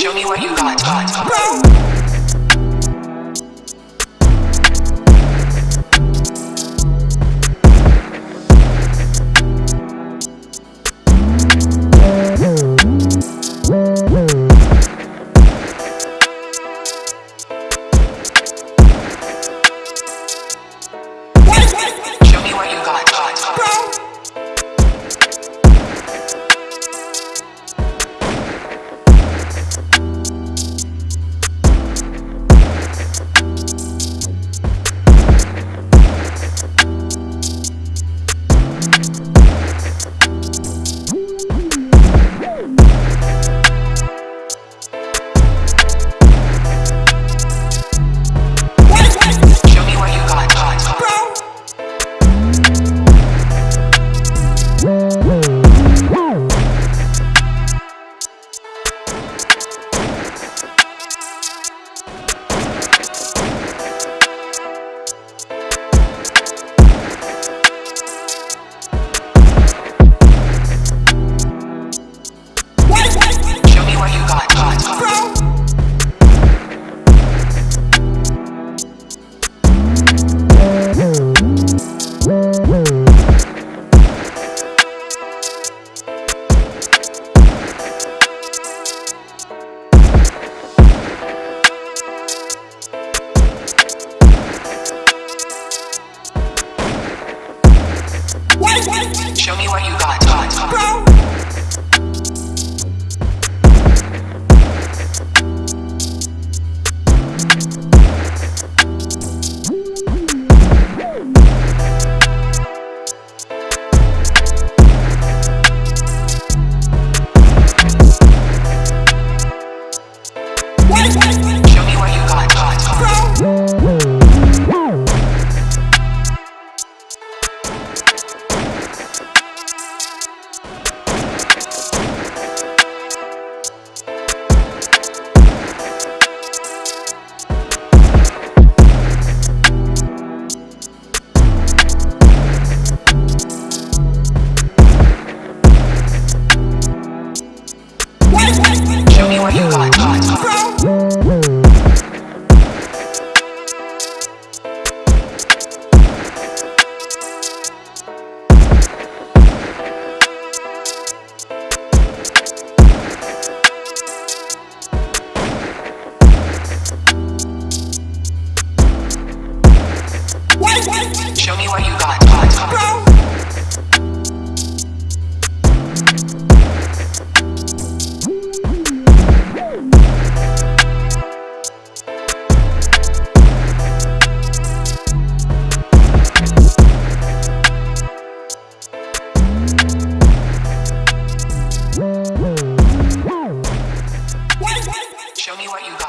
Show me what you got. got. Show me what you got. got. Show me what you